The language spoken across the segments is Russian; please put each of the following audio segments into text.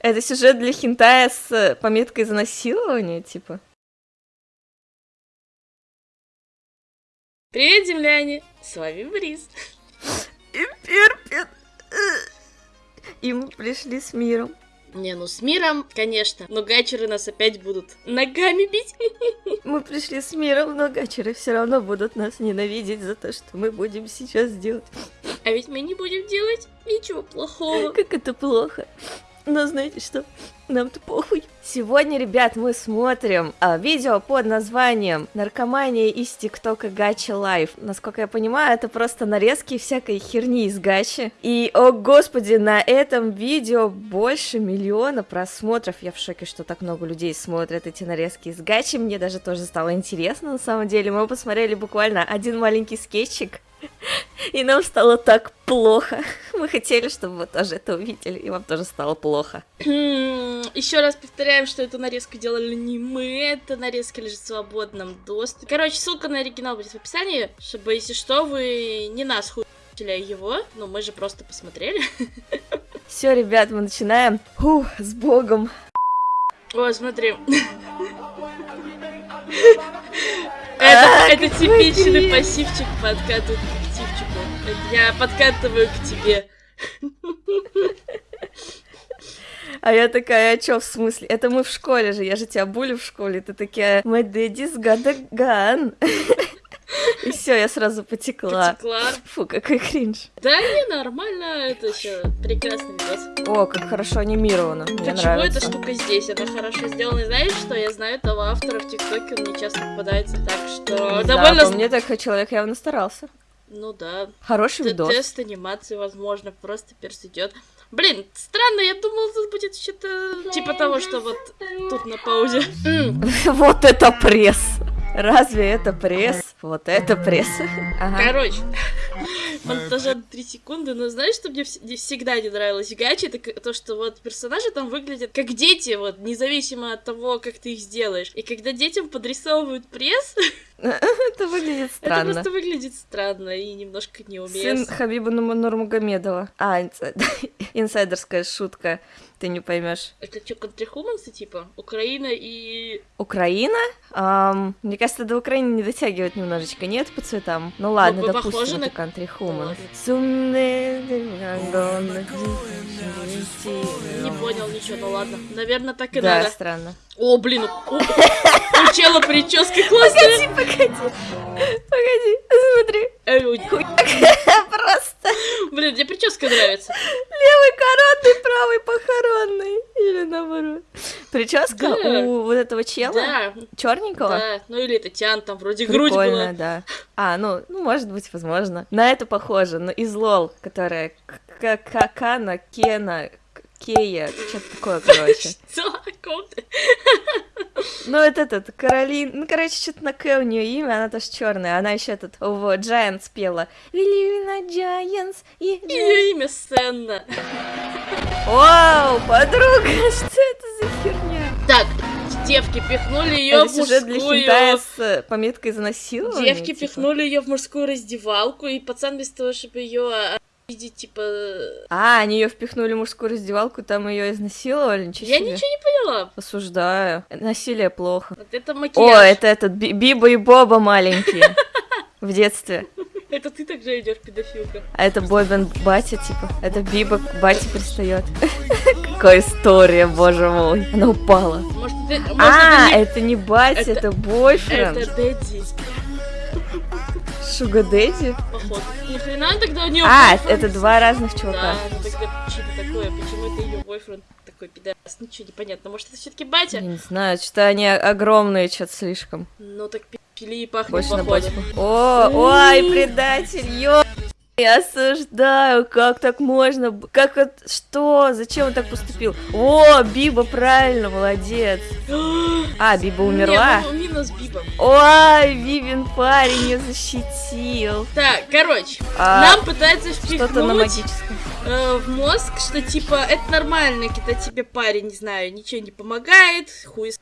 Это сюжет для хентая с э, пометкой за насилование, типа? Привет, земляне! С вами Бриз. И Перпет. И мы пришли с миром. Не, ну с миром, конечно, но гачеры нас опять будут ногами бить. Мы пришли с миром, но гачеры все равно будут нас ненавидеть за то, что мы будем сейчас делать. А ведь мы не будем делать ничего плохого. Как это плохо. Но знаете что? Нам-то похуй. Сегодня, ребят, мы смотрим а, видео под названием «Наркомания из ТикТока Gacha Life». Насколько я понимаю, это просто нарезки всякой херни из Гачи. И, о господи, на этом видео больше миллиона просмотров. Я в шоке, что так много людей смотрят эти нарезки из Гачи. Мне даже тоже стало интересно, на самом деле. Мы посмотрели буквально один маленький скетчик, и нам стало так плохо. Мы хотели, чтобы вы тоже это увидели, и вам тоже стало плохо. Еще раз повторяем, что эту нарезку делали не мы, эта нарезка лежит в свободном доступе. Короче, ссылка на оригинал будет в описании, чтобы, если что, вы не нас хуйли, а его. Ну, мы же просто посмотрели. Все, ребят, мы начинаем. Фух, с богом. О, смотри. Это, это типичный пассивчик подкатывает к активчику. Я подкатываю к тебе. А я такая, а чё, в смысле? Это мы в школе же, я же тебя булю в школе. Ты такая, my daddy's got a gun. И все, я сразу потекла. Потекла. Фу, какой кринж. Да не, нормально, это еще прекрасный видос. О, как хорошо анимировано, мне Почему нравится. эта штука здесь? Она хорошо сделана. И знаешь что? Я знаю этого автора в ТикТоке, он не часто попадается, так что Да, довольно... по мне так человек явно старался. Ну да. Хороший Т- видос. Тест анимации, возможно, просто перс идет. Блин, странно, я думала, тут будет что-то типа того, что вот тут на паузе. Вот это пресс! Разве это пресс? Вот это пресс. Ага. Короче, монтажа на 3 секунды, но знаешь, что мне вс- не всегда не нравилось в гаче, это то, что вот персонажи там выглядят как дети, вот, независимо от того, как ты их сделаешь. И когда детям подрисовывают пресс, Это выглядит это странно. просто выглядит странно и немножко Сын неуместно. Хабиба Нур- Нурмагомедова. А, инсайд- инсайдерская шутка. Ты не поймешь. Это что, контрихумансы, типа? Украина и... Украина? Ам, мне кажется, до Украины не дотягивает немножечко, нет, по цветам? Ну ладно, Ну, допустим, это на- ладно. Сумны- Не понял ничего, ну ладно. Наверное, так и Да, надо. странно. О, блин, у, у- у чела прическа классная. Погоди, погоди, смотри. Просто Блин, мне прическа нравится. левый коронный, правый похоронный. Или наоборот. Прическа Да. у вот этого чела? Да, Черненького? да. Ну или это Тян, там вроде грудь Прикольно, была. да. А, ну, ну, может быть, возможно. На это похоже, но из лол, которая Какана, Кена, Кея, что-то такое, короче. Что? Ну, это этот, Каролин, ну, короче, что-то на К у нее имя, она тоже черная, она еще этот, вот, Giants пела. Вилина Giants и... Giants». Ее имя Сенна. Вау, подруга, что это за херня? Так, девки пихнули ее в сюжет для хентая мужскую... с э, пометкой за насилование? Девки типа? пихнули ее в мужскую раздевалку, и пацан без того, чтобы ее видеть, типа... А, они ее впихнули в мужскую раздевалку, там ее изнасиловали, ничего Я себе. ничего не поняла. Осуждаю. Насилие плохо. Вот это О, макияж. это этот Би- Биба и Боба маленькие. В детстве. Это ты так же идешь, педофилка. А это Бобин батя, типа. Это Биба к бате пристает. Какая история, боже мой. Она упала. Может, ты... может, А, это это не батя, это- это бойфренд. Это Дэдди, Шуга Дэдди. походу. Ни хрена тогда у нее А, это два разных Да, чувака. ну тогда что-то такое, почему это ее бойфренд такой пидас? Ничего не понятно, может это все-таки батя? Я не знаю, что они огромные, что-то слишком. Ну так пи- пили и пахнет Больше на походу. батьку. О, ой, предатель, ё... Я осуждаю, как так можно? Как это... Что? Зачем он так поступил? О, Биба, правильно, молодец. А, Биба умерла? Не, ну, минус Биба. Ой, Бибин парень ее защитил. Так, короче, А, нам пытаются Что-то на впихнуть магическом. э, в мозг, что типа это нормально, когда тебе парень, не знаю, ничего не помогает, хуй с-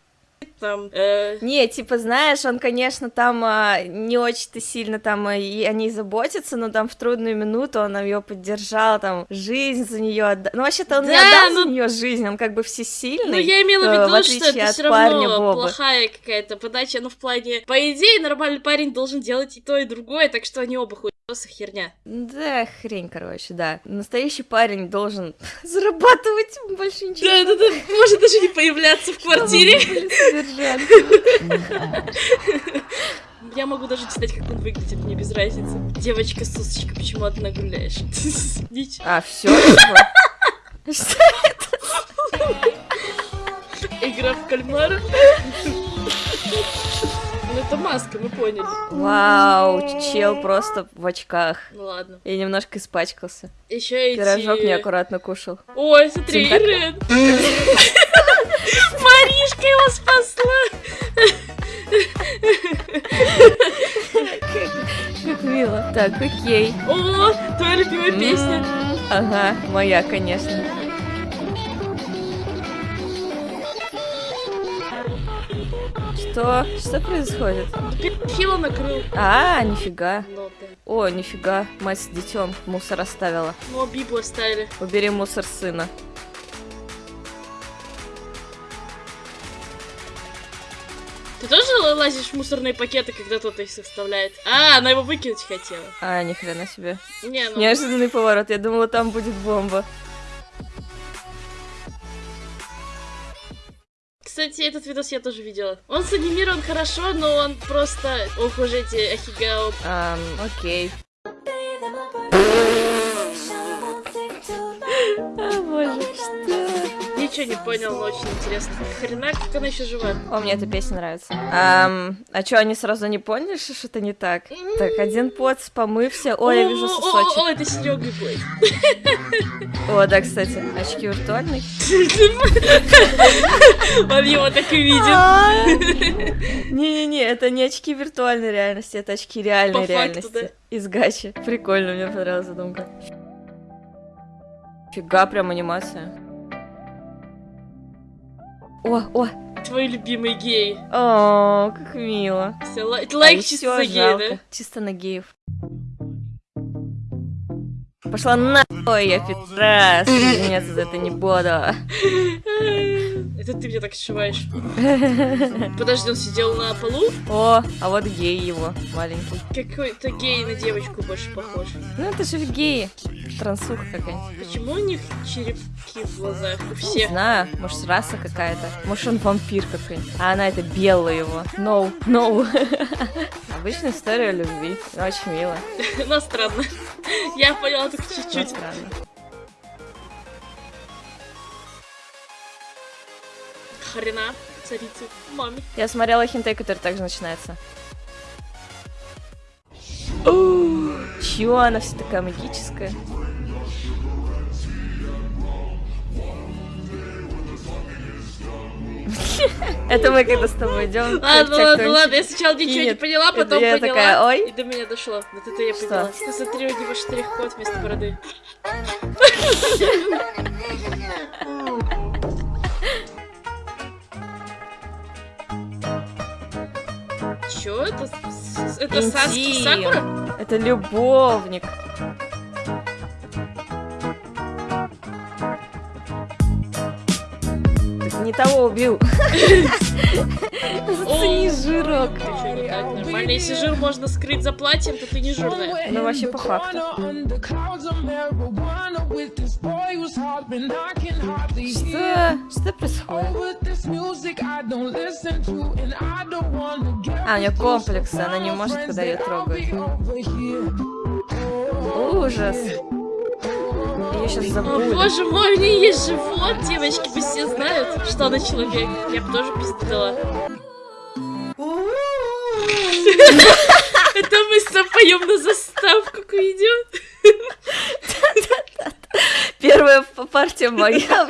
там... э, Не, типа, знаешь, он, конечно, там а, не очень-то сильно там а, и о ней заботится, но там в трудную минуту он ее поддержал, там, жизнь за нее отдал. Ну, вообще-то он не Да, отдал ну- за нее жизнь, он как бы всесильный. Ну, я имела в э, виду, в что это все равно Бобы. плохая какая-то подача, ну, в плане... По идее, нормальный парень должен делать и то, и другое, так что они оба хуесосы херня. Да, хрень, короче, да. Настоящий парень должен зарабатывать больше ничего. Да-да-да, может даже не появляться в квартире. Я могу даже читать, как он выглядит, мне без разницы. Девочка, сосочка, почему одна гуляешь? А, все? Что? Игра в кальмара. Ну, это маска, мы поняли. Вау, чел просто в очках. Ну ладно. И немножко испачкался. Еще эти... Пирожок неаккуратно кушал. Ой, смотри. Ирен. Маришка его спасла. Как мило. Так, окей. О, твоя любимая песня. Ага, моя, конечно. Что? Что происходит? Хило накрыл. А, нифига. О, нифига. Мать с детем мусор оставила. Ну, Бибу оставили. Убери мусор сына. Ты тоже лазишь в мусорные пакеты, когда кто-то их составляет? А, она его выкинуть хотела. А, ни хрена себе. Не, ну... Неожиданный поворот. Я думала, там будет бомба. Кстати, этот видос я тоже видела. Он санимирован хорошо, но он просто... Ох уж эти ахигао. Ам, окей. Ничего не понял, но очень интересно. Хрена, как она еще жива? О, мне эта песня нравится. Ам, а чё, они сразу не поняли, что что-то не так? Так, один поц, помывся. Ой, я вижу сосочек. О, это Серега будет. О, да, кстати, очки виртуальные. Он его так и видит. А. Не-не-не, это не очки виртуальной реальности, это очки реальной реальности. Из гачи. Прикольно, мне понравилась задумка. Фига, прям анимация. О, о, Твой любимый гей. о, как мило. Все, лайк, А чисто за гей, да? Чисто на геев. Пошла нахуй, я пидорас. Извиняться за это не буду. Это ты мне так сшиваешь. Подожди, он сидел на полу? О, а вот гей его, маленький. Какой-то гей на девочку больше похож. Ну это же геи. Трансуха какая-нибудь. Почему у них черепки в глазах? У Не всех. знаю, может раса какая-то. Может он вампир какой-нибудь. А она это белая его. No, no. Обычная история любви. Очень мило. Но странно. Я поняла только чуть-чуть. странно. Хрена царицы маме. Я смотрела хинтай, который также начинается. Чё, она вся такая магическая? Это мы когда с тобой идем. Ладно, ладно, ладно, я сначала ничего не поняла, потом поняла. такая, ой. И до меня дошло. Вот это я поняла. Посмотри, у него штрих-код вместо бороды. Чё это? Это Саски. Сакура? Это любовник. Не того убил. Зацени жирок. Нормально, если жир можно скрыть за платьем, то ты не жирная. Ну вообще по факту. Что? Что происходит? А, у нее комплексы, она не может, когда ее трогают. Ужас. Ее сейчас О, забыли. боже мой, у нее есть живот, девочки, вы все знают, что она человек. Я бы тоже пиздила. Это мы с тобой поем на заставку к видео. Первая партия моя,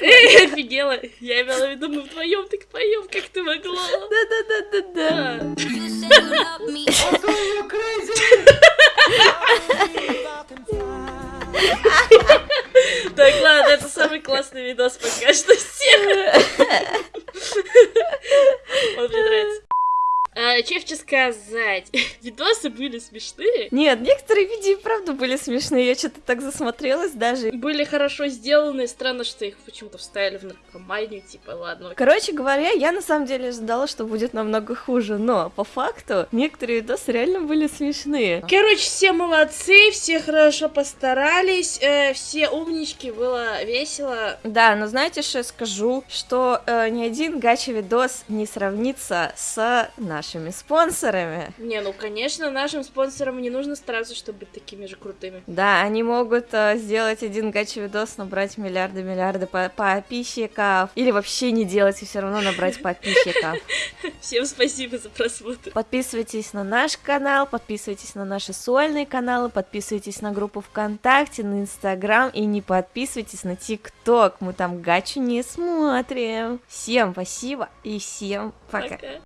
Эй, офигела. Я имела в виду, мы вдвоем так поем, как ты могла. Да-да-да-да-да. Да. Так, ладно, это самый классный видос пока что всех. Он мне нравится. А, Че сказать? Видосы были смешные. Нет, некоторые видео и правда были смешные, я что-то так засмотрелась даже. Были хорошо сделаны, странно, что их почему-то вставили в наркоманию, типа, ладно. Короче говоря, я на самом деле ожидала, что будет намного хуже, но по факту некоторые видосы реально были смешные. Короче, все молодцы, все хорошо постарались, э, все умнички, было весело. Да, но знаете, что я скажу? Что э, ни один гача-видос не сравнится с нашими спонсорами. Не, ну, конечно, нашим спонсорам не нужно стараться, чтобы быть такими же крутыми. Да, они могут э, сделать один гача-видос, набрать миллиарды-миллиарды по подписчиков, или вообще не делать и все равно набрать подписчиков. Всем спасибо за просмотр. Подписывайтесь на наш канал, подписывайтесь на наши сольные каналы, подписывайтесь на группу ВКонтакте, на Инстаграм и не подписывайтесь на ТикТок, мы там гачу не смотрим. Всем спасибо и всем пока. Пока.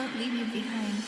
Won't leave you behind.